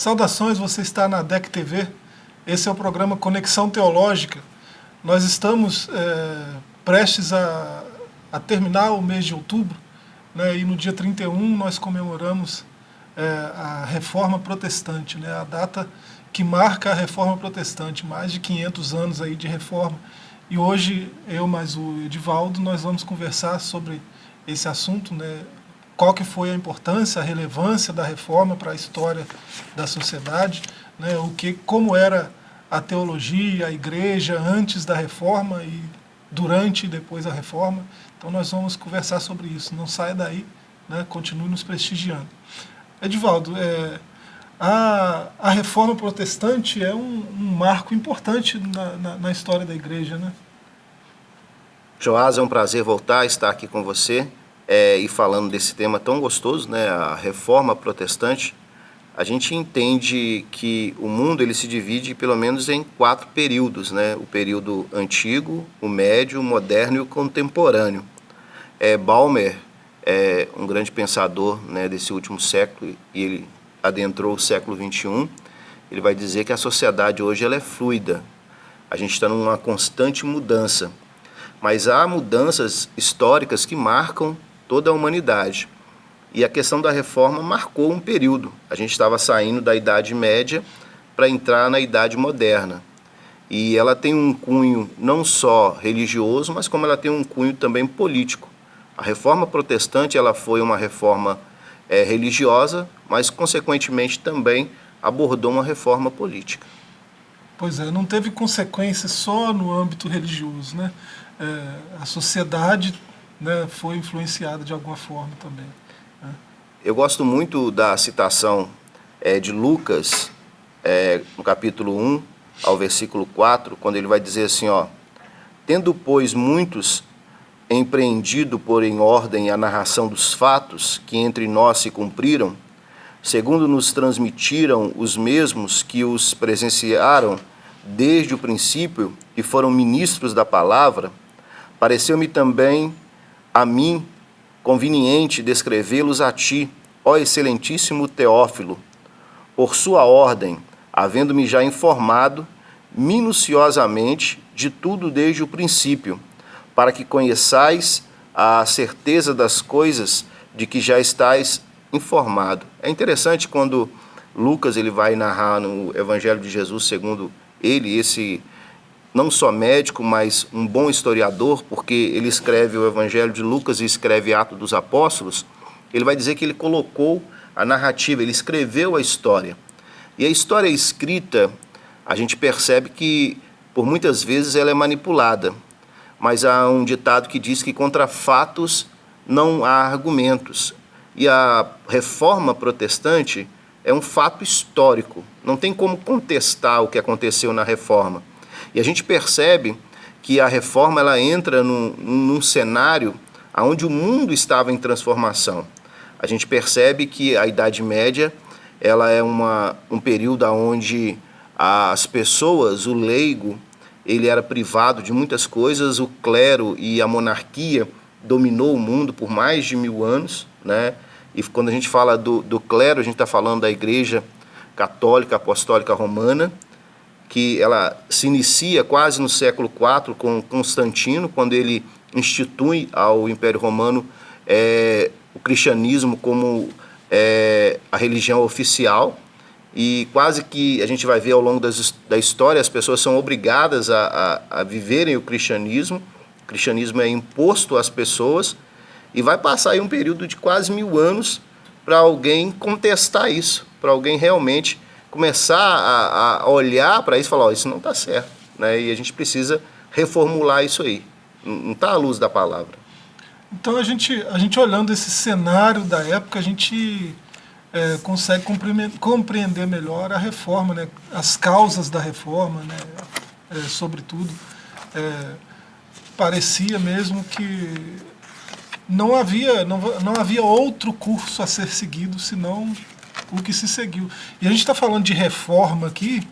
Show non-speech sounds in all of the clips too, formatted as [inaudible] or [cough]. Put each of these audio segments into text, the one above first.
Saudações, você está na DEC TV. Esse é o programa Conexão Teológica. Nós estamos é, prestes a, a, terminar o mês de outubro, né, e no dia 31 nós comemoramos é, a Reforma Protestante, né, a data que marca a Reforma Protestante, mais de 500 anos aí de reforma. E hoje, eu mais o Edivaldo, nós vamos conversar sobre esse assunto, né, qual que foi a importância, a relevância da reforma para a história da sociedade, né, o que, como era a teologia, a igreja antes da reforma e durante e depois da reforma. Então nós vamos conversar sobre isso. Não saia daí, né, continue nos prestigiando. Edivaldo, é, a, a reforma protestante é um, um marco importante na, na, na, história da igreja, né? Joás, é um prazer voltar a estar aqui com você é, e falando desse tema tão gostoso, né, a reforma protestante, a gente entende que o mundo ele se divide pelo menos em quatro períodos, né, o período antigo, o médio, o moderno e o contemporâneo. É, Balmer é um grande pensador né, desse último século e ele adentrou o século 21. Ele vai dizer que a sociedade hoje ela é fluida. A gente está numa constante mudança, mas há mudanças históricas que marcam toda a humanidade. E a questão da reforma marcou um período. A gente estava saindo da Idade Média para entrar na Idade Moderna. E ela tem um cunho não só religioso, mas como ela tem um cunho também político. A reforma protestante ela foi uma reforma é, religiosa, mas consequentemente também abordou uma reforma política. Pois é, não teve consequências só no âmbito religioso. Né? É, a sociedade né, foi influenciada de alguma forma também. Né? Eu gosto muito da citação é, de Lucas, é, no capítulo 1 ao versículo 4, quando ele vai dizer assim, ó, Tendo, pois, muitos empreendido por em ordem a narração dos fatos que entre nós se cumpriram, segundo nos transmitiram os mesmos que os presenciaram desde o princípio e foram ministros da palavra, pareceu-me também a mim conveniente descrevê-los a ti, ó excelentíssimo Teófilo, por sua ordem, havendo-me já informado minuciosamente de tudo desde o princípio, para que conheçais a certeza das coisas de que já estáis informado. É interessante quando Lucas ele vai narrar no Evangelho de Jesus segundo ele esse não só médico, mas um bom historiador, porque ele escreve o Evangelho de Lucas e escreve Atos dos Apóstolos, ele vai dizer que ele colocou a narrativa, ele escreveu a história. E a história escrita, a gente percebe que, por muitas vezes, ela é manipulada. Mas há um ditado que diz que contra fatos não há argumentos. E a reforma protestante é um fato histórico. Não tem como contestar o que aconteceu na reforma. E a gente percebe que a reforma ela entra num, num cenário onde o mundo estava em transformação. A gente percebe que a Idade Média ela é uma, um período onde as pessoas, o leigo, ele era privado de muitas coisas, o clero e a monarquia dominou o mundo por mais de mil anos, né? E quando a gente fala do, do clero, a gente está falando da Igreja Católica Apostólica Romana, que ela se inicia quase no século IV com Constantino, quando ele institui ao Império Romano é, o cristianismo como é, a religião oficial. E quase que a gente vai ver ao longo das, da história as pessoas são obrigadas a, a, a viverem o cristianismo, o cristianismo é imposto às pessoas e vai passar aí um período de quase mil anos para alguém contestar isso, para alguém realmente começar a, a olhar para isso e falar, oh, isso não está certo, né? E a gente precisa reformular isso aí. Não está à luz da palavra. Então a gente, a gente olhando esse cenário da época, a gente é, consegue compreender melhor a reforma, né? as causas da reforma, né? É, sobretudo. É, parecia mesmo que não havia, não, não havia outro curso a ser seguido senão o que se seguiu. E a gente está falando de reforma aqui,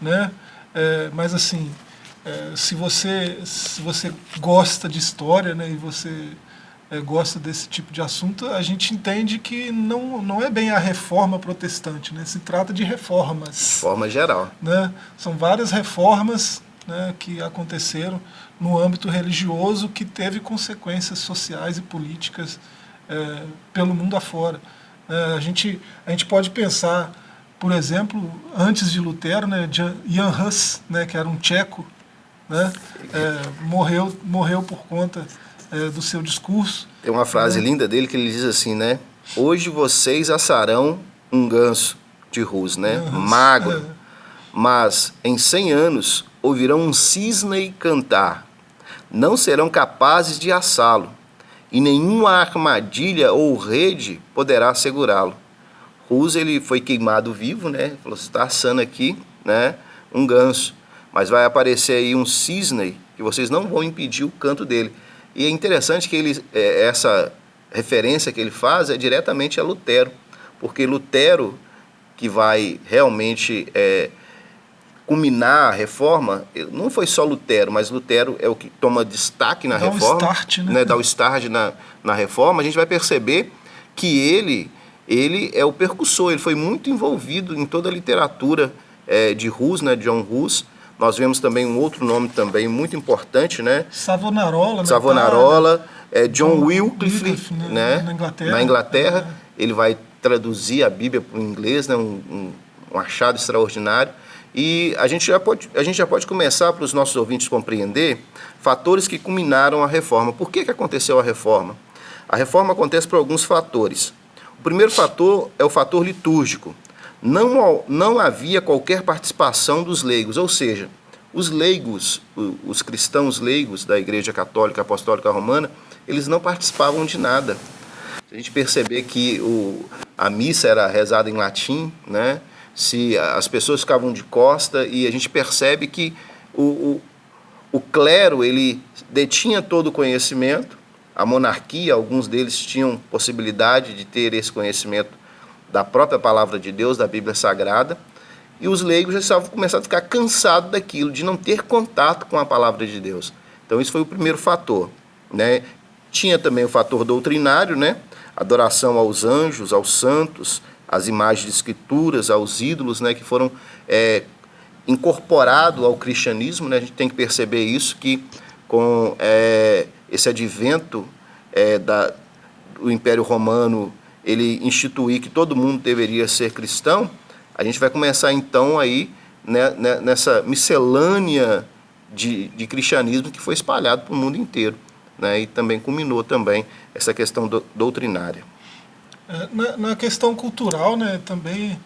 né? É, mas assim, é, se, você, se você gosta de história né, e você é, gosta desse tipo de assunto, a gente entende que não, não é bem a reforma protestante, né? se trata de reformas. Forma geral. Né? São várias reformas né, que aconteceram no âmbito religioso que teve consequências sociais e políticas é, pelo mundo afora. É, a, gente, a gente pode pensar, por exemplo, antes de Lutero, né, Jan Hus, né, que era um tcheco, né, é, morreu, morreu por conta é, do seu discurso. Tem uma frase né? linda dele que ele diz assim, né? Hoje vocês assarão um ganso de Rus, né? Magro. É. Mas em 100 anos ouvirão um cisne cantar. Não serão capazes de assá-lo, e nenhuma armadilha ou rede poderá segurá-lo. Rus ele foi queimado vivo, né? Falou, está assando aqui, né? Um ganso. Mas vai aparecer aí um cisne que vocês não vão impedir o canto dele. E é interessante que ele, é, essa referência que ele faz é diretamente a Lutero, porque Lutero, que vai realmente é, culminar a reforma, não foi só Lutero, mas Lutero é o que toma destaque na dá reforma, o start, né? né, dá o start na, na reforma, a gente vai perceber que ele, ele é o percussor, ele foi muito envolvido em toda a literatura é, de Hus, né, John Hus, nós vemos também um outro nome também muito importante, né? Savonarola. Né? Savonarola, é John, John Wycliffe, Wycliffe né? né? Na Inglaterra. Na Inglaterra. É. Ele vai traduzir a Bíblia para o inglês, né? Um, um, um, achado extraordinário. E a gente já pode, a gente já pode começar para os nossos ouvintes compreender fatores que culminaram a reforma. Por que, que aconteceu a reforma? A reforma acontece por alguns fatores. O primeiro fator é o fator litúrgico não, não havia qualquer participação dos leigos, ou seja, os leigos, os cristãos leigos da Igreja Católica Apostólica Romana, eles não participavam de nada. Se a gente perceber que o, a missa era rezada em latim, né? Se as pessoas ficavam de costa e a gente percebe que o, o, o clero ele detinha todo o conhecimento, a monarquia, alguns deles tinham possibilidade de ter esse conhecimento da própria palavra de Deus, da Bíblia Sagrada, e os leigos já estavam começando a ficar cansados daquilo, de não ter contato com a palavra de Deus. Então, isso foi o primeiro fator. Né? Tinha também o fator doutrinário, né? adoração aos anjos, aos santos, às imagens de escrituras, aos ídolos, né? que foram é, incorporados ao cristianismo. Né? A gente tem que perceber isso, que com é, esse advento é, da, do Império Romano ele instituir que todo mundo deveria ser cristão, a gente vai começar então aí né, né, nessa miscelânea de, de cristianismo que foi espalhado para o mundo inteiro. Né, e também culminou também essa questão do, doutrinária. É, na, na, questão cultural, né, também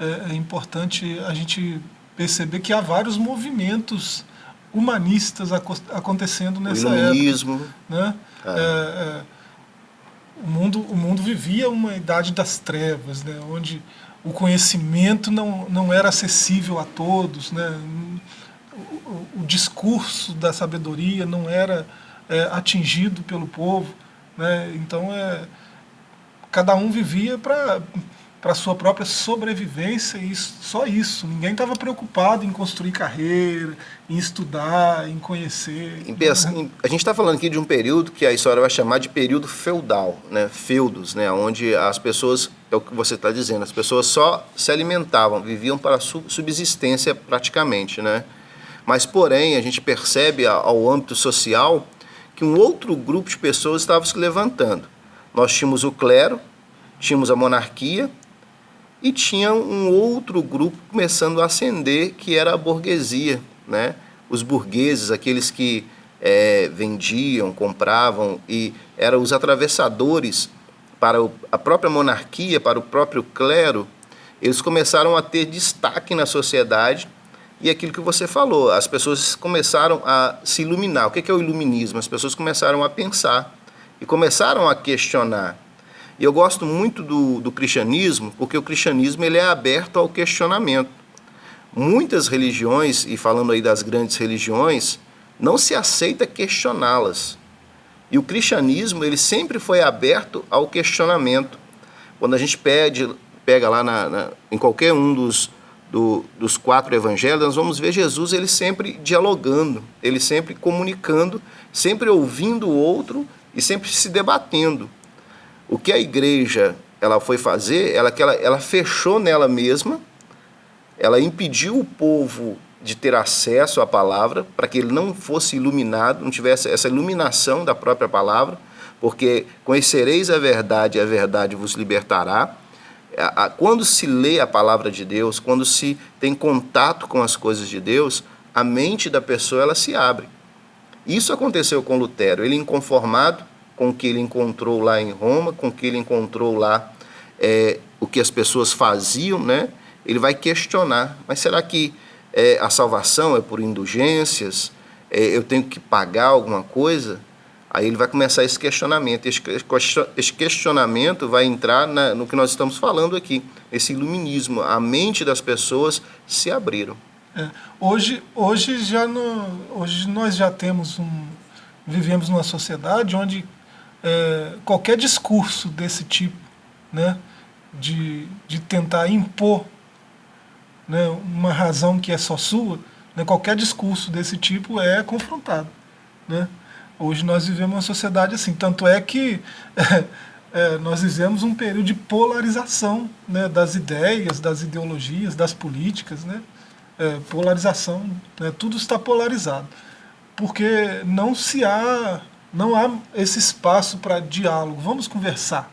é, é, importante a gente perceber que há vários movimentos humanistas acontecendo nessa o iluminismo, época. Né? É. É, o mundo, o mundo vivia uma idade das trevas, né, onde o conhecimento não, não era acessível a todos, né, o, o discurso da sabedoria não era é, atingido pelo povo. Né, então, é, cada um vivia para para sua própria sobrevivência e só isso. Ninguém estava preocupado em construir carreira, em estudar, em conhecer. Em, em, a gente está falando aqui de um período que a história vai chamar de período feudal, né? feudos, né? onde as pessoas, é o que você está dizendo, as pessoas só se alimentavam, viviam para subsistência praticamente. Né? Mas, porém, a gente percebe ao âmbito social que um outro grupo de pessoas estava se levantando. Nós tínhamos o clero, tínhamos a monarquia e tinha um outro grupo começando a ascender, que era a burguesia, né? os burgueses, aqueles que é, vendiam, compravam e eram os atravessadores para a própria monarquia, para o próprio clero, eles começaram a ter destaque na sociedade e aquilo que você falou, as pessoas começaram a se iluminar. O que é o iluminismo? As pessoas começaram a pensar e começaram a questionar. E eu gosto muito do, do cristianismo, porque o cristianismo ele é aberto ao questionamento. Muitas religiões, e falando aí das grandes religiões, não se aceita questioná-las. E o cristianismo ele sempre foi aberto ao questionamento. Quando a gente pede, pega lá na, na, em qualquer um dos, do, dos quatro evangelhos, nós vamos ver Jesus ele sempre dialogando, ele sempre comunicando, sempre ouvindo o outro e sempre se debatendo. O que a igreja ela foi fazer, ela, ela, ela fechou nela mesma, ela impediu o povo de ter acesso à palavra, para que ele não fosse iluminado, não tivesse essa iluminação da própria palavra, porque conhecereis a verdade e a verdade vos libertará. Quando se lê a palavra de Deus, quando se tem contato com as coisas de Deus, a mente da pessoa ela se abre. Isso aconteceu com Lutero. Ele inconformado com o que ele encontrou lá em Roma, com o que ele encontrou lá, é, o que as pessoas faziam, né? Ele vai questionar. Mas será que é, a salvação é por indulgências? É, eu tenho que pagar alguma coisa? Aí ele vai começar esse questionamento. Esse questionamento vai entrar na, no que nós estamos falando aqui, esse iluminismo. A mente das pessoas se abriram. É, hoje, hoje, já no, hoje nós já temos um. Vivemos numa sociedade onde é, qualquer discurso desse tipo, né, de, de tentar impor né, uma razão que é só sua, né, qualquer discurso desse tipo é confrontado. Né? Hoje nós vivemos uma sociedade assim, tanto é que é, [laughs] é, nós vivemos um período de polarização né, das ideias, das ideologias, das políticas, né? É, polarização, né, tudo está polarizado, porque não se há, não há esse espaço para diálogo, vamos conversar,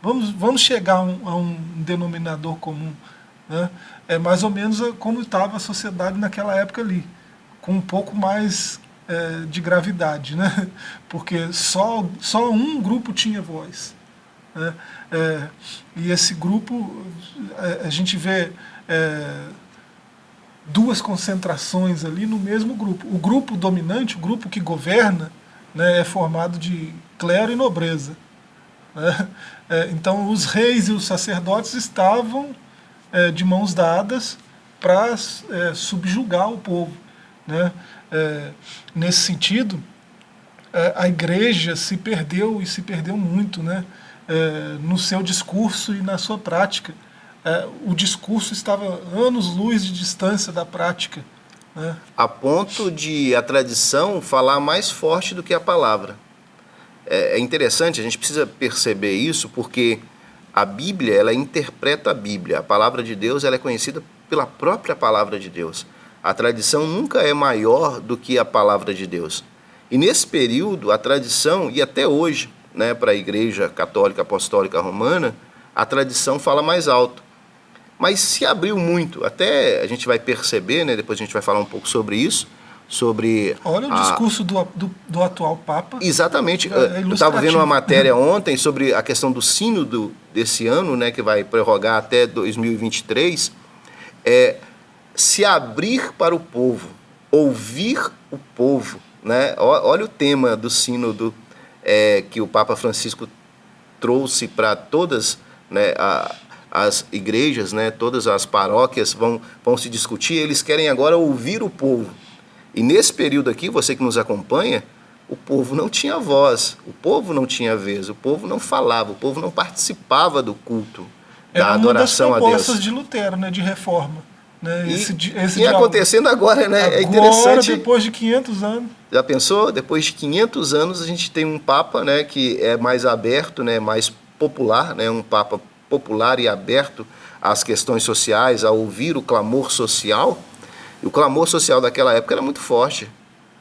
vamos, vamos chegar a um, a um denominador comum, né? é mais ou menos como estava a sociedade naquela época ali, com um pouco mais é, de gravidade, né? [laughs] porque só, só um grupo tinha voz. Né? É, e esse grupo, a, é, a gente vê é, duas concentrações ali no mesmo grupo. O grupo dominante, o grupo que governa, né, é formado de clero e nobreza. Né? É, então os reis e os sacerdotes estavam é, de mãos dadas para é, subjugar o povo. Né? é, nesse sentido, é, a igreja se perdeu e se perdeu muito né, é, no seu discurso e na sua prática. O discurso estava anos-luz de distância da prática. Né? A ponto de a tradição falar mais forte do que a palavra. É, é interessante, a gente precisa perceber isso, porque a Bíblia, ela interpreta a Bíblia. A palavra de Deus ela é conhecida pela própria palavra de Deus. A tradição nunca é maior do que a palavra de Deus. E nesse período, a tradição, e até hoje, né, para a Igreja Católica Apostólica Romana, a tradição fala mais alto. Mas se abriu muito, até a gente vai perceber, né, depois a gente vai falar um pouco sobre isso, sobre... Olha o a... discurso do, do, do, atual Papa. Exatamente. É eu estava vendo uma matéria [laughs] ontem sobre a questão do sínodo desse ano, né, que vai prorrogar até 2023. É, se abrir para o povo, ouvir o povo. Né? Olha o tema do sínodo é, que o Papa Francisco trouxe para todas né, a, as igrejas, né, todas as paróquias vão, vão se discutir, eles querem agora ouvir o povo. E nesse período aqui, você que nos acompanha, o povo não tinha voz, o povo não tinha vez, o povo não falava, o povo não participava do culto, da adoração a Deus. uma das propostas de Lutero, né, de reforma. Né? E, esse, esse e acontecendo agora, né? Agora, é interessante. depois de 500 anos. Já pensou? Depois de 500 anos a gente tem um Papa né, que é mais aberto, né, mais popular, né, um Papa popular e aberto às questões sociais, a ouvir o clamor social. E o clamor social daquela época era muito forte.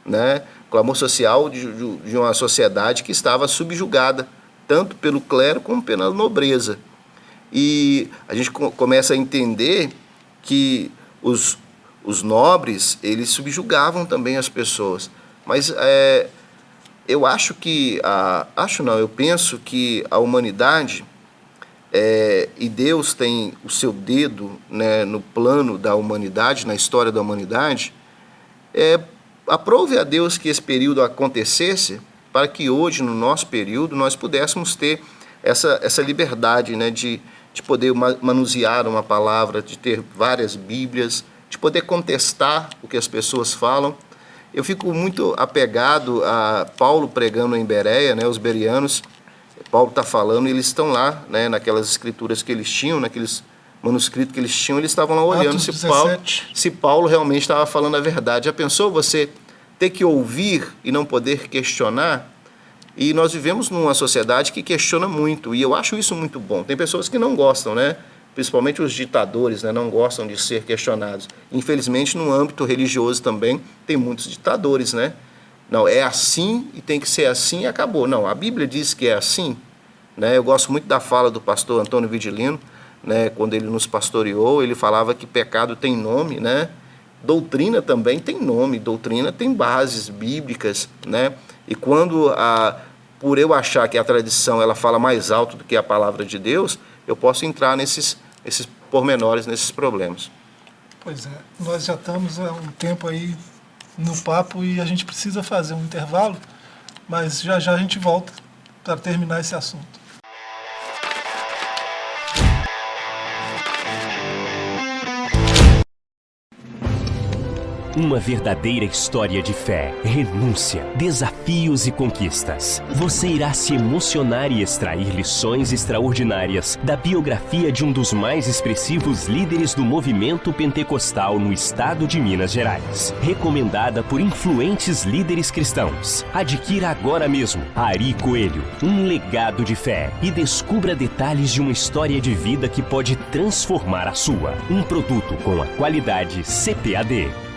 Né? O clamor social de, de uma sociedade que estava subjugada, tanto pelo clero como pela nobreza. E a gente começa a entender que os, os nobres, eles subjugavam também as pessoas. Mas é, eu acho que, a, acho não, eu penso que a humanidade, é, e Deus tem o seu dedo né, no plano da humanidade, na história da humanidade, é, aprove a Deus que esse período acontecesse para que hoje, no nosso período, nós pudéssemos ter essa, essa liberdade né, de, de poder manusear uma palavra, de ter várias Bíblias, de poder contestar o que as pessoas falam. Eu fico muito apegado a Paulo pregando em Bereia, né, os berianos. Paulo está falando, eles estão lá, né, naquelas escrituras que eles tinham, naqueles manuscritos que eles tinham, eles estavam lá olhando se Paulo, se Paulo realmente estava falando a verdade. Já pensou você ter que ouvir e não poder questionar? E nós vivemos numa sociedade que questiona muito, e eu acho isso muito bom. Tem pessoas que não gostam, né? Principalmente os ditadores, né? não gostam de ser questionados. Infelizmente, no âmbito religioso também, tem muitos ditadores, né? Não, é assim e tem que ser assim e acabou. Não, a Bíblia diz que é assim. Né? Eu gosto muito da fala do pastor Antônio Vigilino, né? quando ele nos pastoreou, ele falava que pecado tem nome, né? Doutrina também tem nome, doutrina tem bases bíblicas, né? E quando a por eu achar que a tradição ela fala mais alto do que a palavra de Deus, eu posso entrar nesses esses pormenores, nesses problemas. Pois é, nós já estamos há um tempo aí no papo e a gente precisa fazer um intervalo, mas já já a gente volta para terminar esse assunto. Uma verdadeira história de fé, renúncia, desafios e conquistas. Você irá se emocionar e extrair lições extraordinárias da biografia de um dos mais expressivos líderes do movimento pentecostal no estado de Minas Gerais. Recomendada por influentes líderes cristãos. Adquira agora mesmo Ari Coelho, um legado de fé e descubra detalhes de uma história de vida que pode transformar a sua. Um produto com a qualidade CPAD.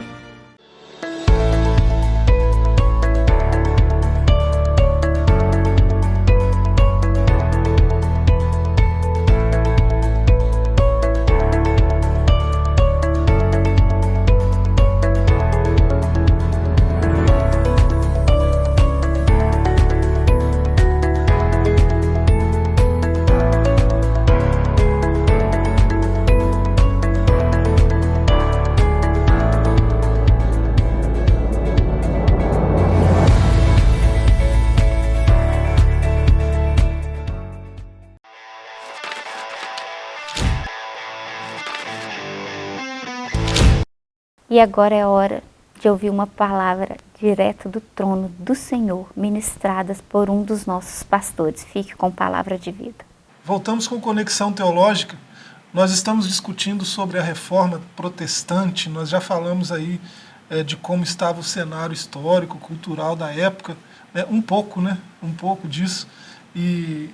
E agora é hora de ouvir uma palavra direto do trono do Senhor, ministradas por um dos nossos pastores. Fique com palavra de vida. Voltamos com Conexão Teológica. Nós estamos discutindo sobre a reforma protestante, nós já falamos aí é, de como estava o cenário histórico, cultural da época, né? um pouco, né? Um pouco disso. E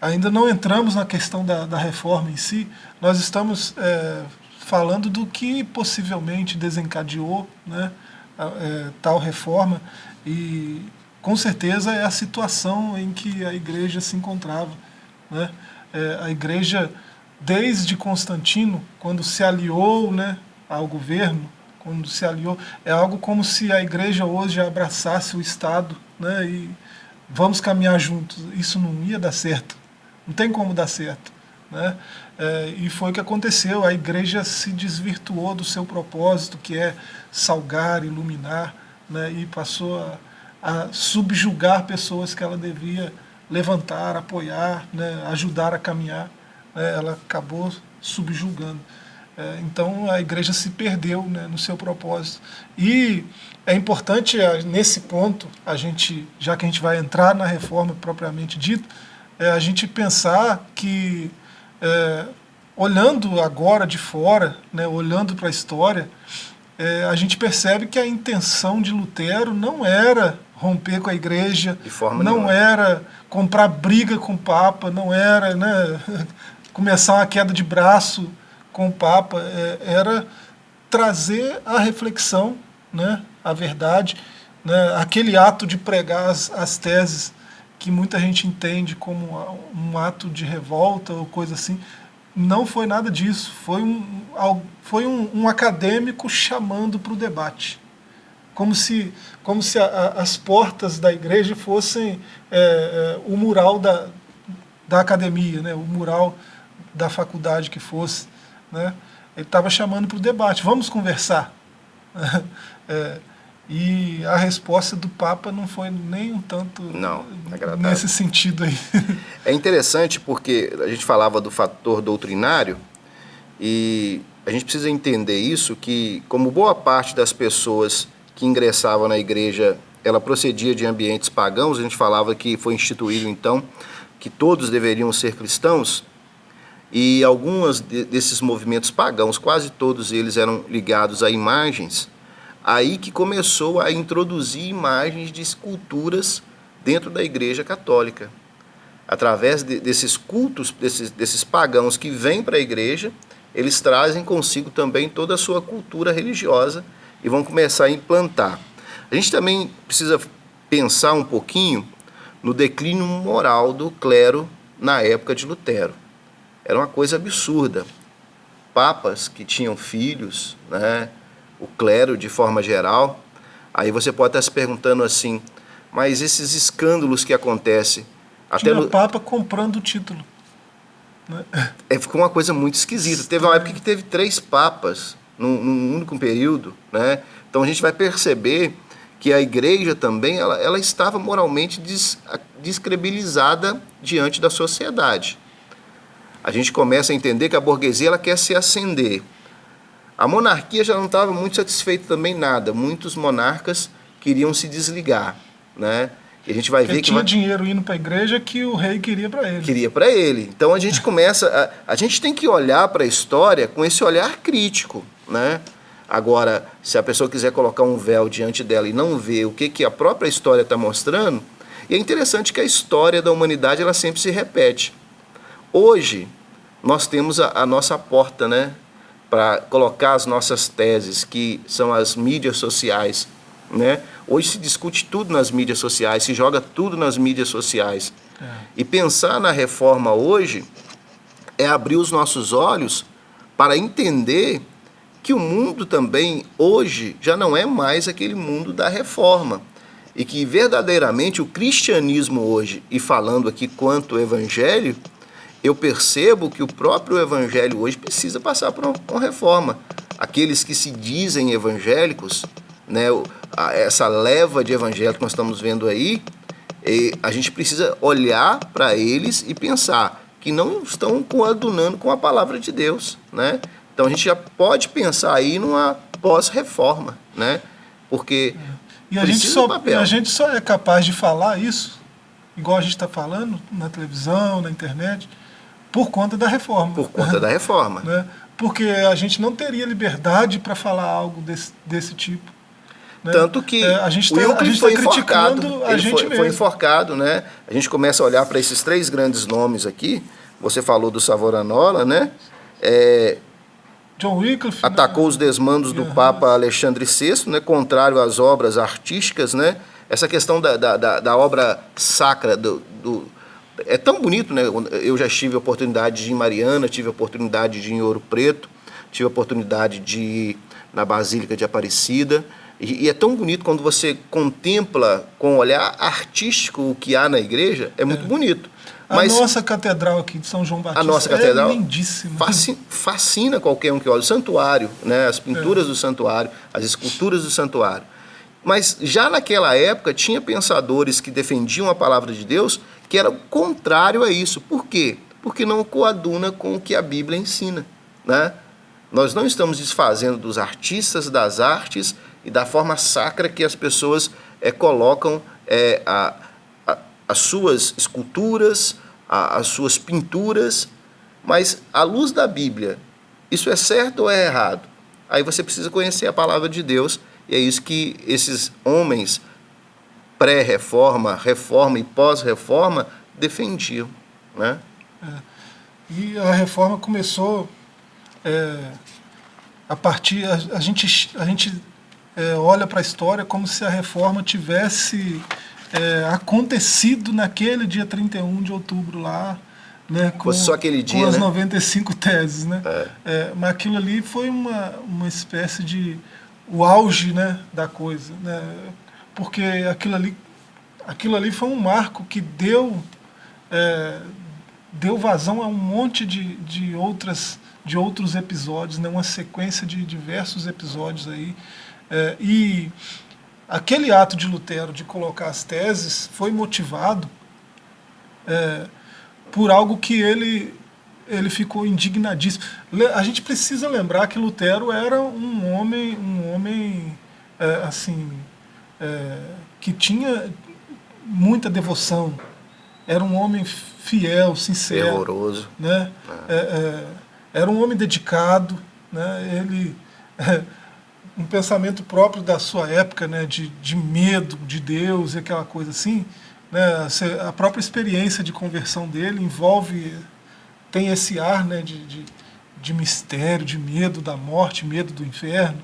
ainda não entramos na questão da, da reforma em si, nós estamos é, falando do que possivelmente desencadeou né, é, tal reforma e com certeza é a situação em que a igreja se encontrava. Né? É, a igreja, desde Constantino, quando se aliou né, ao governo, quando se aliou, é algo como se a igreja hoje abraçasse o Estado né, e vamos caminhar juntos. Isso não ia dar certo, não tem como dar certo. Né? É, e foi o que aconteceu, a igreja se desvirtuou do seu propósito, que é salgar, iluminar, né? e passou a, a subjugar pessoas que ela devia levantar, apoiar, né? ajudar a caminhar. Né? Ela acabou subjugando. É, então a igreja se perdeu né, no seu propósito. E é importante, nesse ponto, a gente, já que a gente vai entrar na reforma propriamente dito, é a gente pensar que é, olhando agora de fora, né, olhando para a história, é, a gente percebe que a intenção de Lutero não era romper com a igreja, não nenhuma. era comprar briga com o Papa, não era né, [laughs] começar uma queda de braço com o Papa, é, era trazer a reflexão, né, a verdade, né, aquele ato de pregar as, as teses que muita gente entende como um ato de revolta ou coisa assim, não foi nada disso. Foi um, foi um, um acadêmico chamando para o debate. Como se, como se a, a, as portas da igreja fossem é, é, o mural da, da academia, né? o mural da faculdade que fosse. Né? Ele estava chamando para o debate, vamos conversar. [laughs] é, e a resposta do Papa não foi nem um tanto não, nesse sentido aí. É interessante porque a gente falava do fator doutrinário e a gente precisa entender isso, que como boa parte das pessoas que ingressavam na igreja, ela procedia de ambientes pagãos, a gente falava que foi instituído então que todos deveriam ser cristãos, e alguns desses movimentos pagãos, quase todos eles eram ligados a imagens, aí que começou a introduzir imagens de esculturas dentro da Igreja Católica. Através de, desses cultos, desses, desses pagãos que vêm para a igreja, eles trazem consigo também toda a sua cultura religiosa e vão começar a implantar. A gente também precisa pensar um pouquinho no declínio moral do clero na época de Lutero. Era uma coisa absurda. Papas que tinham filhos, né, o clero de forma geral. Aí você pode estar se perguntando assim, mas esses escândalos que acontecem... Até Tinha no... Papa comprando o título. Né? É, ficou uma coisa muito esquisita. Teve uma época que teve três papas num, num único período. Né? Então a gente vai perceber que a igreja também ela, ela estava moralmente des, descredibilizada diante da sociedade. A gente começa a entender que a burguesia ela quer se ascender. A monarquia já não estava muito satisfeita também nada. Muitos monarcas queriam se desligar, né? E a gente vai Porque ver que tinha vai... dinheiro indo para a igreja que o rei queria para ele. Queria para ele. Então a gente começa a, a gente tem que olhar para a história com esse olhar crítico, né? Agora, se a pessoa quiser colocar um véu diante dela e não ver o que, que a própria história está mostrando, e é interessante que a história da humanidade ela sempre se repete. Hoje, nós temos a, a nossa porta né, para colocar as nossas teses, que são as mídias sociais. Né? Hoje se discute tudo nas mídias sociais, se joga tudo nas mídias sociais. É. E pensar na reforma hoje é abrir os nossos olhos para entender que o mundo também, hoje, já não é mais aquele mundo da reforma. E que verdadeiramente o cristianismo hoje, e falando aqui quanto evangelho, eu percebo que o próprio evangelho hoje precisa passar por uma reforma. Aqueles que se dizem evangélicos, né, essa leva de evangélicos que nós estamos vendo aí, a gente precisa olhar para eles e pensar que não estão coadunando com a palavra de Deus, né? Então a gente já pode pensar aí numa pós-reforma, né? Porque e a gente, só, a gente só é capaz de falar isso, igual a gente está falando na televisão, na internet, por conta da reforma. Por conta da reforma. Né? Porque a gente não teria liberdade para falar algo desse, desse tipo. Né? Tanto que é, a gente tá, o Wycliffe foi tá enforcado, a gente foi, foi, enforcado, né? A gente começa a olhar para esses três grandes nomes aqui. Você falou do Savonarola, né? É, John Wycliffe né? atacou né? os desmandos do Papa Alexandre VI, né, contrário às obras artísticas, né? Essa questão da, da, da, da obra sacra, do, do, é tão bonito, né? Eu já tive a oportunidade de ir em Mariana, tive a oportunidade de ir em Ouro Preto, tive a oportunidade de ir na Basílica de Aparecida, e, e é tão bonito quando você contempla com um olhar artístico o que há na igreja, é muito é. bonito. Mas a nossa catedral aqui de São João Batista a nossa catedral é lindíssima. Fascina, fascina qualquer um que olha. O santuário, né, as pinturas é. do santuário, as esculturas do santuário. Mas já naquela época tinha pensadores que defendiam a palavra de Deus que era contrário a isso. Por quê? Porque não coaduna com o que a Bíblia ensina. Né? Nós não estamos desfazendo dos artistas, das artes e da forma sacra que as pessoas é, colocam é, a, a, as suas esculturas, a, as suas pinturas, mas à luz da Bíblia, isso é certo ou é errado? Aí você precisa conhecer a palavra de Deus, e é isso que esses homens pré-reforma, reforma e pós-reforma defendiam. Né? É. E a reforma começou é, a partir. A, a gente, a gente é, olha para a história como se a reforma tivesse é, acontecido naquele dia 31 de outubro lá, né, com, só aquele dia, com as né? 95 teses. Né? É. É, mas aquilo ali foi uma, uma espécie de o auge né, da coisa. Né? Porque aquilo ali, aquilo ali foi um marco que deu, é, deu vazão a um monte de, de, outras, de outros episódios, né? uma sequência de diversos episódios aí. É, e aquele ato de Lutero de colocar as teses foi motivado é, por algo que ele, ele ficou indignadíssimo. A gente precisa lembrar que Lutero era um homem, um homem é, assim, é, que tinha muita devoção, era um homem fiel, sincero. Fervoroso. Né? É. é era um homem dedicado, né? ele um pensamento próprio da sua época, né, de, de medo de Deus e aquela coisa assim, Né? A própria experiência de conversão dele envolve, tem esse ar né, de, de, de mistério, de medo da morte, medo do inferno,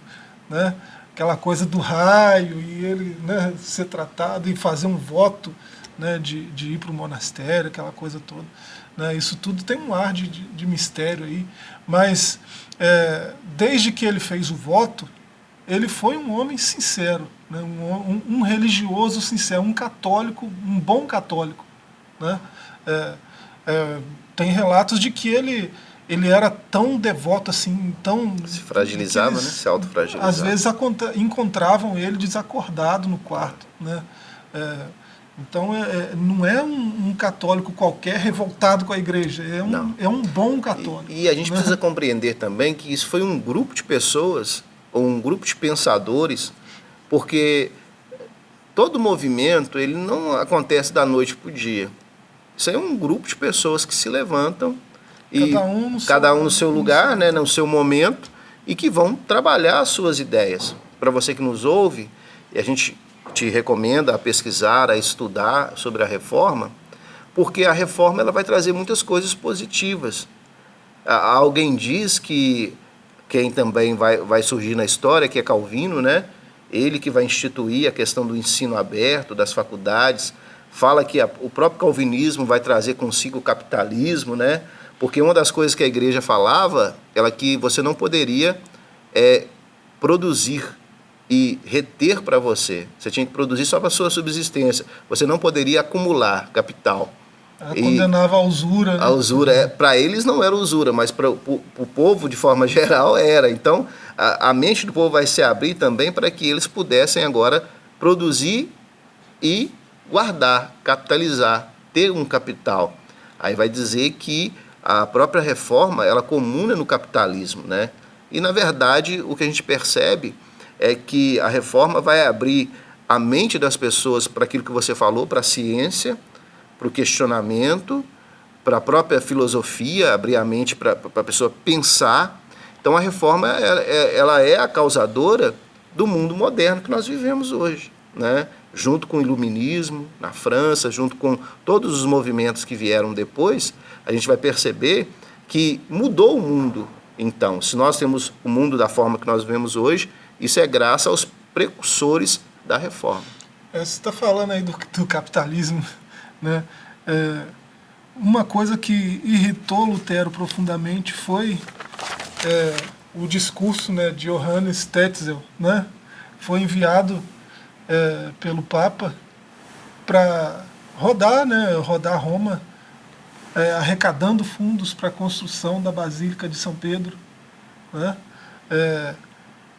né? Aquela coisa do raio e ele né, ser tratado e fazer um voto né, de, de ir para o monastério, aquela coisa toda. Né, isso tudo tem um ar de, de, de mistério aí, mas é, desde que ele fez o voto, ele foi um homem sincero, né, um, um, religioso sincero, um católico, um bom católico. Né? É, é, tem relatos de que ele ele era tão devoto assim, tão... Se fragilizava, eles, né? Se autofragilizava. Às vezes encontravam ele desacordado no quarto, né? É, então é, é, não é um, um, católico qualquer revoltado com a igreja, é um, é um bom católico. E, e a gente né? precisa compreender também que isso foi um grupo de pessoas, ou um grupo de pensadores, porque todo movimento ele não acontece da noite para o dia. Isso é um grupo de pessoas que se levantam e cada um no, cada seu, um no seu lugar, né, no seu momento, e que vão trabalhar as suas ideias. Para você que nos ouve, e a gente te recomenda a pesquisar, a estudar sobre a reforma, porque a reforma ela vai trazer muitas coisas positivas. Alguém diz que quem também vai, vai surgir na história, que é Calvino, né? ele que vai instituir a questão do ensino aberto, das faculdades, fala que a, o próprio calvinismo vai trazer consigo o capitalismo, né? Porque uma das coisas que a igreja falava era que você não poderia é, produzir e reter para você. Você tinha que produzir só para a sua subsistência. Você não poderia acumular capital. Ela e condenava a usura. Né? A usura, é, para eles não era usura, mas para o povo, de forma [laughs] geral, era. Então, a, a mente do povo vai se abrir também para que eles pudessem agora produzir e guardar, capitalizar, ter um capital. Aí vai dizer que a própria reforma, ela comuna no capitalismo, né? E, na verdade, o que a gente percebe é que a reforma vai abrir a mente das pessoas para aquilo que você falou, para a ciência, para o questionamento, para a própria filosofia, abrir a mente para a pessoa pensar. Então, a reforma ela é a causadora do mundo moderno que nós vivemos hoje, né? junto com o iluminismo na França, junto com todos os movimentos que vieram depois, a gente vai perceber que mudou o mundo. Então, se nós temos o mundo da forma que nós vemos hoje, isso é graças aos precursores da reforma. É, você está falando aí do, do, capitalismo, né? É, uma coisa que irritou Lutero profundamente foi é, o discurso né, de Johannes Tetzel, né? Foi enviado é, pelo Papa para rodar, né, rodar Roma, é, arrecadando fundos para a construção da Basílica de São Pedro. Né? É,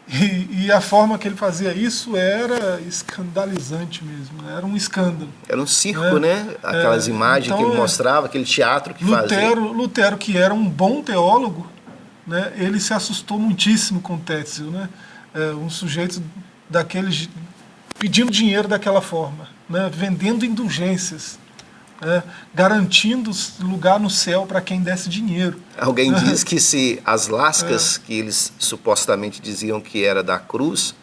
e, e, a forma que ele fazia isso era escandalizante mesmo, né? era um escândalo. Era um circo, né? né? Aquelas é, imagens então, que ele então, é, mostrava, aquele teatro que Lutero, fazia. Lutero, que era um bom teólogo, né? ele se assustou muitíssimo com Tetzel, né? É, um sujeito daqueles pedindo dinheiro daquela forma, né? vendendo indulgências, né? garantindo lugar no céu para quem desse dinheiro. Alguém [laughs] diz que se as lascas é. que eles supostamente diziam que era da cruz,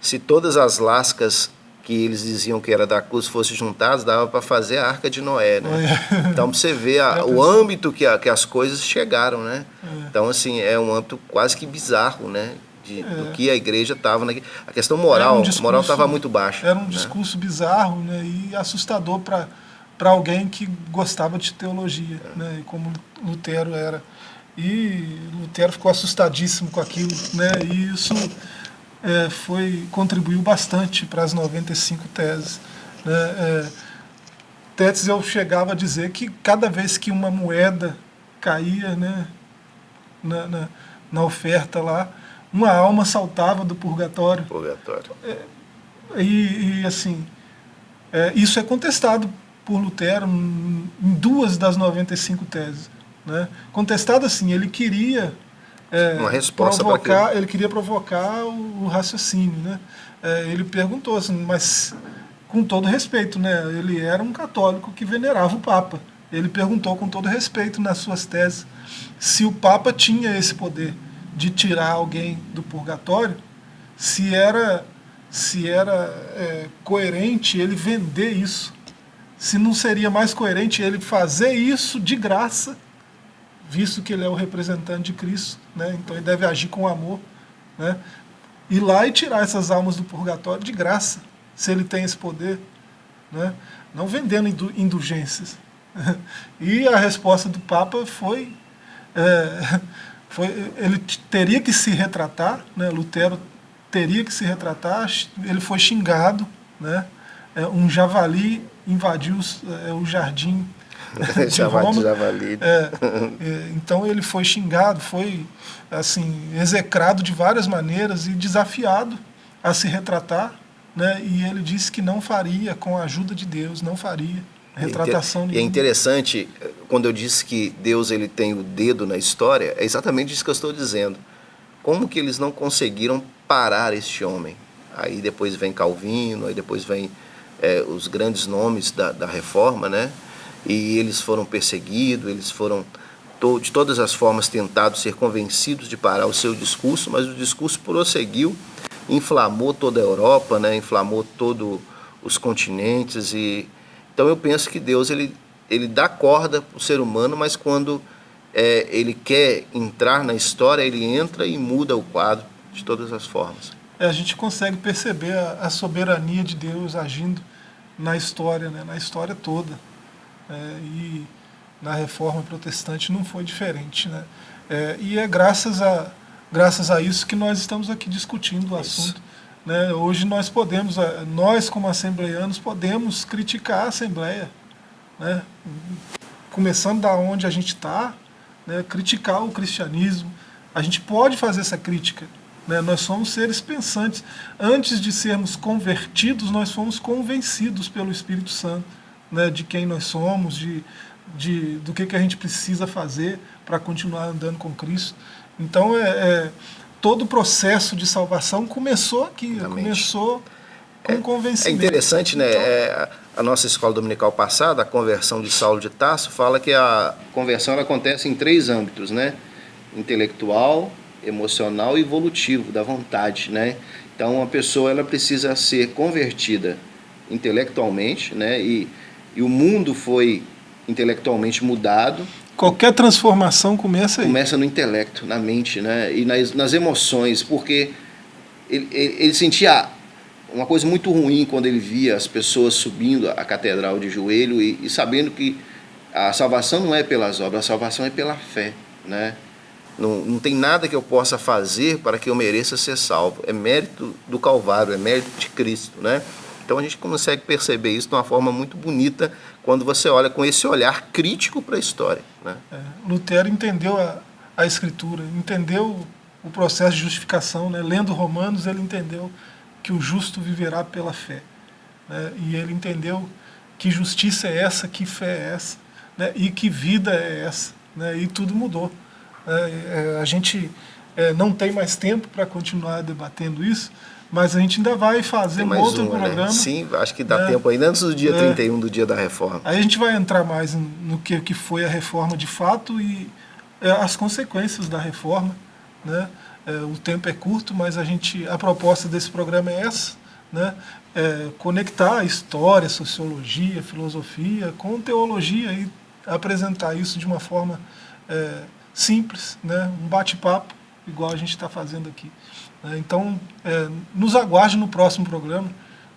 se todas as lascas que eles diziam que era da cruz fossem juntadas, dava para fazer a Arca de Noé, né? É. Então, você vê a, o âmbito que, a, que as coisas chegaram, né? É. Então, assim, é um âmbito quase que bizarro, né? De, é. do que a igreja estava. A questão moral, um discurso, moral estava muito baixa. Era um né? discurso bizarro né, e assustador para alguém que gostava de teologia, é. né, como Lutero era. E Lutero ficou assustadíssimo com aquilo, né, e isso é, foi, contribuiu bastante para as 95 teses. Né, é, Tetzel chegava a dizer que cada vez que uma moeda caía né, na, na, na oferta lá, uma alma saltava do purgatório. Purgatório. É, e, e, assim, é, isso é contestado por Lutero em duas das 95 teses. Né? Contestado assim, ele queria é, uma resposta provocar, ele queria provocar o, o raciocínio, né? É, ele perguntou assim, mas com todo respeito, né? Ele era um católico que venerava o Papa. Ele perguntou com todo respeito nas suas teses se o Papa tinha esse poder de tirar alguém do purgatório, se era, se era é, coerente ele vender isso, se não seria mais coerente ele fazer isso de graça, visto que ele é o representante de Cristo, né? então ele deve agir com amor, né? ir lá e tirar essas almas do purgatório de graça, se ele tem esse poder, né? não vendendo indulgências. [laughs] E a resposta do Papa foi, é, foi ele teria que se retratar, né? Lutero teria que se retratar, ele foi xingado, né? É, um javali invadiu é, o jardim [laughs] de Roma. Javali. É, é, então ele foi xingado, foi assim execrado de várias maneiras e desafiado a se retratar, né? E ele disse que não faria, com a ajuda de Deus, não faria retratação E é interessante, quando eu disse que Deus ele tem o dedo na história, é exatamente isso que eu estou dizendo. Como que eles não conseguiram parar este homem? Aí depois vem Calvino, aí depois vem é, os grandes nomes da, da reforma, né? E eles foram perseguidos, eles foram to de todas as formas tentados ser convencidos de parar o seu discurso, mas o discurso prosseguiu, inflamou toda a Europa, né? Inflamou todos os continentes e então eu penso que Deus ele ele dá corda para o ser humano, mas quando é, ele quer entrar na história, ele entra e muda o quadro de todas as formas. É, a gente consegue perceber a, a, soberania de Deus agindo na história, né, na história toda. É, e na reforma protestante não foi diferente. Né? É, e é graças a, graças a isso que nós estamos aqui discutindo o isso. assunto. Né? Hoje nós podemos, nós como assembleianos, podemos criticar a Assembleia. Né? Começando da onde a gente está, né? criticar o cristianismo. A gente pode fazer essa crítica. Né? Nós somos seres pensantes. Antes de sermos convertidos, nós fomos convencidos pelo Espírito Santo né? de quem nós somos, de, de, do que, que a gente precisa fazer para continuar andando com Cristo. Então, é, é, todo o processo de salvação começou aqui, Realmente. começou com é, convencimento. É interessante, né? Então, é, a nossa escola dominical passada, a conversão de Saulo de Tarso, fala que a conversão acontece em três âmbitos, né? Intelectual, emocional e evolutivo, da vontade, né? Então, uma pessoa ela precisa ser convertida intelectualmente, né? E, e o mundo foi intelectualmente mudado. Qualquer transformação começa aí. Começa no intelecto, na mente, né? E nas, nas emoções, porque ele, ele, ele sentia uma coisa muito ruim quando ele via as pessoas subindo a catedral de joelho e, e, sabendo que a salvação não é pelas obras, a salvação é pela fé, né? Não, não tem nada que eu possa fazer para que eu mereça ser salvo. É mérito do Calvário, é mérito de Cristo, né? Então a gente consegue perceber isso de uma forma muito bonita quando você olha com esse olhar crítico para a história. Né? É, Lutero entendeu a, a Escritura, entendeu o processo de justificação, né? lendo Romanos ele entendeu que o justo viverá pela fé. Né? E ele entendeu que justiça é essa, que fé é essa, né? e que vida é essa. Né? E tudo mudou. É, é, a gente é, não tem mais tempo para continuar debatendo isso, mas a gente ainda vai fazer um outro uma, né? programa. Né? Sim, acho que dá né? tempo ainda antes do dia é, 31 do dia da reforma. Aí a gente vai entrar mais no que, que foi a reforma de fato e é, as consequências da reforma. Né? É, o tempo é curto, mas a, gente, a proposta desse programa é essa, né? É conectar a história, sociologia, filosofia com teologia e apresentar isso de uma forma é, simples, né? um bate-papo, igual a gente está fazendo aqui. Né? Então, é, nos aguarde no próximo programa,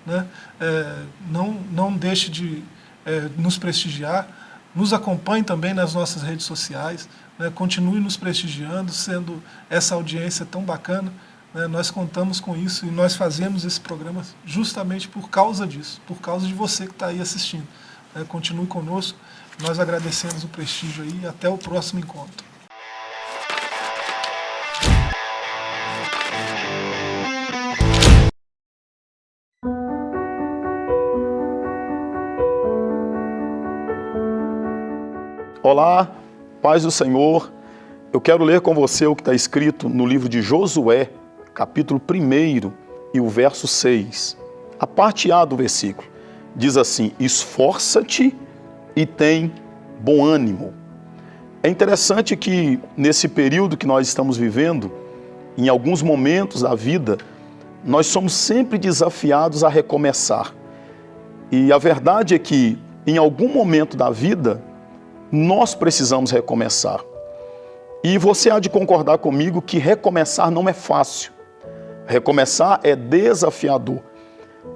né? É, não, não deixe de é, nos prestigiar, nos acompanhe também nas nossas redes sociais, né? continue nos prestigiando, sendo essa audiência tão bacana, né? nós contamos com isso e nós fazemos esse programa justamente por causa disso, por causa de você que está aí assistindo. Né? Continue conosco, nós agradecemos o prestígio aí e até o próximo encontro. Olá, paz do Senhor. Eu quero ler com você o que está escrito no livro de Josué, capítulo 1 e o verso 6. A parte A do versículo diz assim: Esforça-te e tem bom ânimo. É interessante que nesse período que nós estamos vivendo, em alguns momentos da vida, nós somos sempre desafiados a recomeçar. E a verdade é que em algum momento da vida, nós precisamos recomeçar. E você há de concordar comigo que recomeçar não é fácil. Recomeçar é desafiador.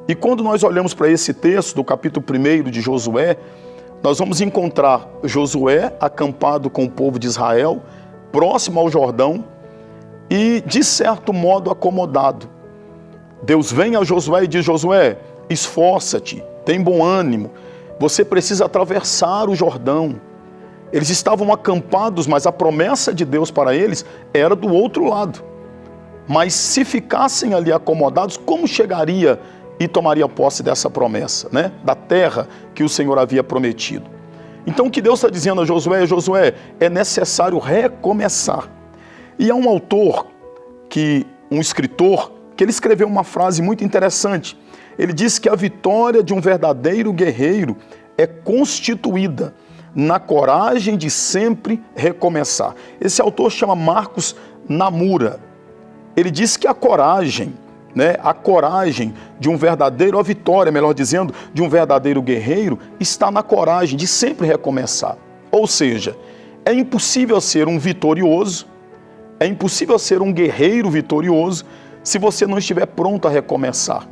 E quando nós olhamos para esse texto do capítulo 1 de Josué, nós vamos encontrar Josué acampado com o povo de Israel, próximo ao Jordão e, de certo modo, acomodado. Deus vem a Josué e diz: Josué, esforça-te, tem bom ânimo, você precisa atravessar o Jordão. Eles estavam acampados, mas a promessa de Deus para eles era do outro lado. Mas se ficassem ali acomodados, como chegaria e tomaria posse dessa promessa, né? da terra que o Senhor havia prometido? Então o que Deus está dizendo a Josué, Josué, é necessário recomeçar. E há um autor, que um escritor, que ele escreveu uma frase muito interessante. Ele diz que a vitória de um verdadeiro guerreiro é constituída na coragem de sempre recomeçar. Esse autor chama Marcos Namura. Ele diz que a coragem, né, a coragem de um verdadeiro, a vitória, melhor dizendo, de um verdadeiro guerreiro está na coragem de sempre recomeçar. Ou seja, é impossível ser um vitorioso, é impossível ser um guerreiro vitorioso se você não estiver pronto a recomeçar.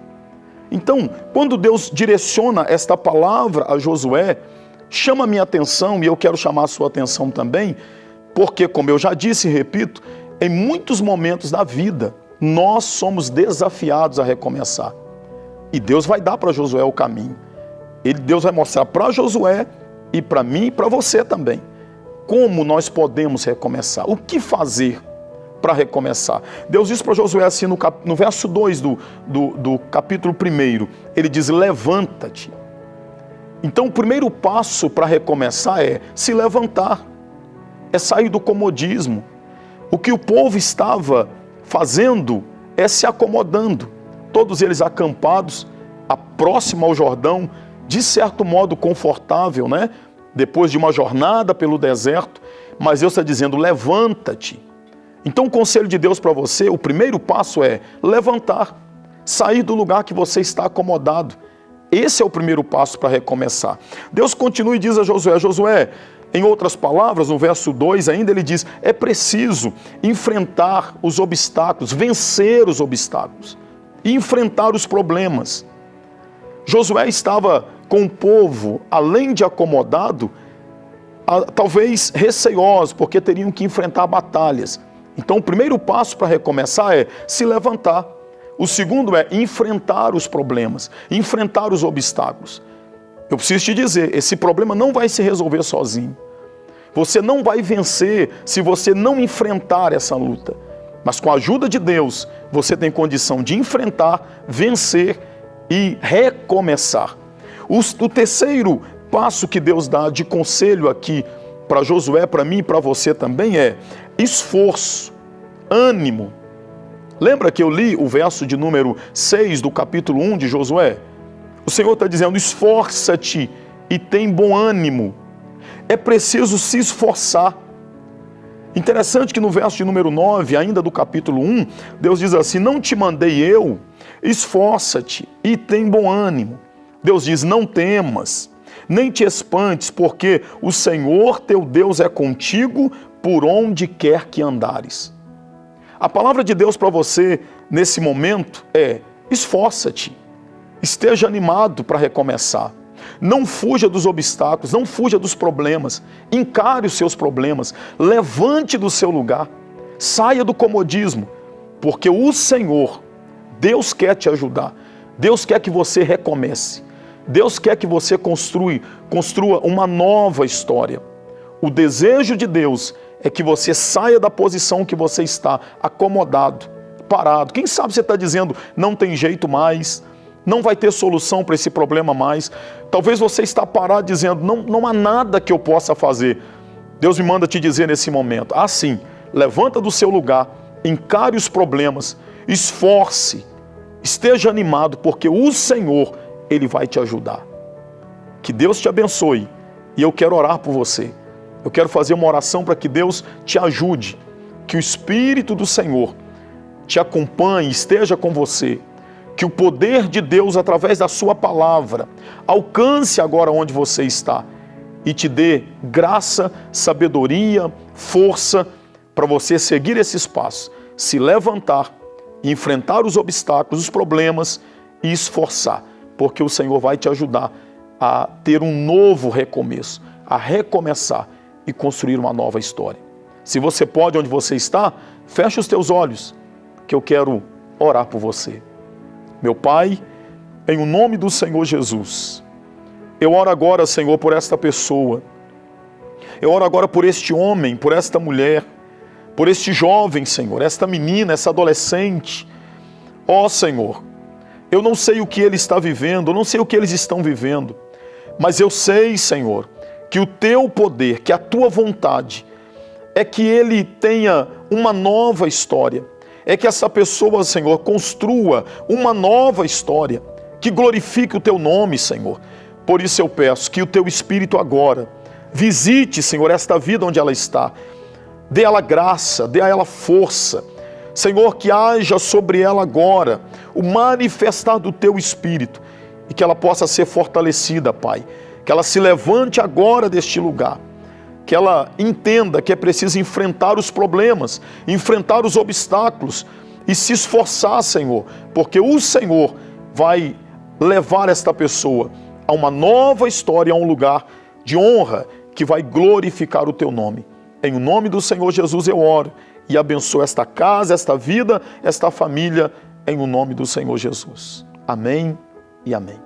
Então, quando Deus direciona esta palavra a Josué, chama minha atenção e eu quero chamar a sua atenção também, porque, como eu já disse e repito, em muitos momentos da vida, nós somos desafiados a recomeçar. E Deus vai dar para Josué o caminho. Ele, Deus vai mostrar para Josué e para mim e para você também como nós podemos recomeçar, o que fazer para recomeçar. Deus diz para Josué assim no, cap, no verso 2 do, do, do capítulo 1, ele diz: Levanta-te. Então, o primeiro passo para recomeçar é se levantar, é sair do comodismo. O que o povo estava fazendo é se acomodando, todos eles acampados, a próximo ao Jordão, de certo modo confortável, né? Depois de uma jornada pelo deserto, mas Deus está dizendo: levanta-te então, o conselho de Deus para você, o primeiro passo é levantar, sair do lugar que você está acomodado. Esse é o primeiro passo para recomeçar. Deus continua e diz a Josué: Josué, em outras palavras, no verso 2 ainda, ele diz: é preciso enfrentar os obstáculos, vencer os obstáculos enfrentar os problemas. Josué estava com o povo, além de acomodado, talvez receoso, porque teriam que enfrentar batalhas. Então, o primeiro passo para recomeçar é se levantar. O segundo é enfrentar os problemas, enfrentar os obstáculos. Eu preciso te dizer, esse problema não vai se resolver sozinho. Você não vai vencer se você não enfrentar essa luta. Mas com a ajuda de Deus, você tem condição de enfrentar, vencer e recomeçar. O, terceiro passo que Deus dá de conselho aqui para Josué, para mim e para você também é esforço, ânimo. Lembra que eu li o verso de número 6 do capítulo 1 de Josué? O Senhor está dizendo: esforça-te e tem bom ânimo. É preciso se esforçar. Interessante que no verso de número 9, ainda do capítulo 1, Deus diz assim: Não te mandei eu, esforça-te e tem bom ânimo. Deus diz: Não temas, nem te espantes, porque o Senhor teu Deus é contigo por onde quer que andares. A palavra de Deus para você nesse momento é: esforça-te, esteja animado para recomeçar. Não fuja dos obstáculos, não fuja dos problemas. Encare os seus problemas, levante do seu lugar, saia do comodismo, porque o Senhor, Deus quer te ajudar. Deus quer que você recomece. Deus quer que você construa, construa uma nova história. O desejo de Deus é que você saia da posição que você está, acomodado, parado. Quem sabe você está dizendo, não tem jeito mais, não vai ter solução para esse problema mais. Talvez você está parado dizendo, não, não há nada que eu possa fazer. Deus me manda te dizer nesse momento, assim, levanta do seu lugar, encare os problemas, esforce, esteja animado, porque o Senhor, Ele vai te ajudar. Que Deus te abençoe e eu quero orar por você. Eu quero fazer uma oração para que Deus te ajude, que o Espírito do Senhor te acompanhe, esteja com você, Que o poder de Deus, através da Sua palavra, alcance agora onde você está e te dê graça, sabedoria, força para você seguir esses passos, se levantar, enfrentar os obstáculos, os problemas e esforçar, porque o Senhor vai te ajudar a ter um novo recomeço, a recomeçar e construir uma nova história. Se você pode, onde você está, feche os teus olhos, que eu quero orar por você. Meu Pai, em o nome do Senhor Jesus, eu oro agora, Senhor, por esta pessoa. Eu oro agora por este homem, por esta mulher, por este jovem, Senhor, esta menina, essa adolescente. Ó oh, Senhor, eu não sei o que ele está vivendo, eu não sei o que eles estão vivendo, mas eu sei, Senhor, que o teu poder, que a tua vontade é que ele tenha uma nova história, é que essa pessoa, Senhor, construa uma nova história, que glorifique o teu nome, Senhor. Por isso eu peço que o teu Espírito agora visite, Senhor, esta vida onde ela está, dê a ela graça, dê a ela força. Senhor, que haja sobre ela agora o manifestar do teu Espírito e que ela possa ser fortalecida, Pai. Que ela se levante agora deste lugar. Que ela entenda que é preciso enfrentar os problemas, enfrentar os obstáculos e se esforçar, Senhor, porque o Senhor vai levar esta pessoa a uma nova história, a um lugar de honra que vai glorificar o teu nome. Em o nome do Senhor Jesus eu oro e abençoo esta casa, esta vida, esta família, em o nome do Senhor Jesus. Amém e amém.